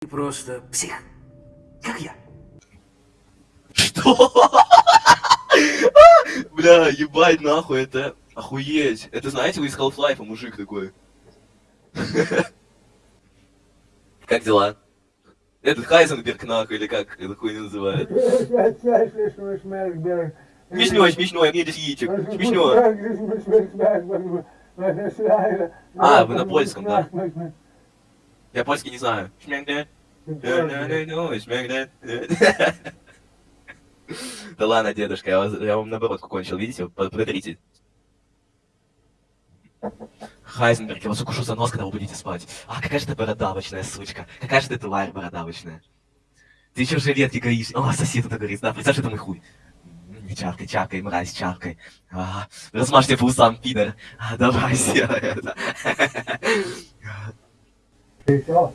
Ты просто псих, как я. Что? Бля, ебать нахуй, это охуеть. Это знаете, вы из Half-Life, мужик такой. Как дела? Этот Хайзенберг нахуй, или как это хуйню называют? Смешной, смешной, мне здесь яичек. Смешно. А, вы на польском, да? Я польский не знаю. Да ладно, дедушка, я, вас- я вам наоборот кончил, видите? Под- Подотрите. Хайзенберг, я вас укушу за нос, когда вы будете спать. А, какая же ты бородавочная, сучка. Какая же ты тварь бородавочная. Ты еще жилетки гаишь. О, сосед это говорит, да, представь, это мой хуй. Не чаркай, чаркай, мразь, чаркай. А, размажьте по усам, пидор. А, давай, сделай это. 그렇죠.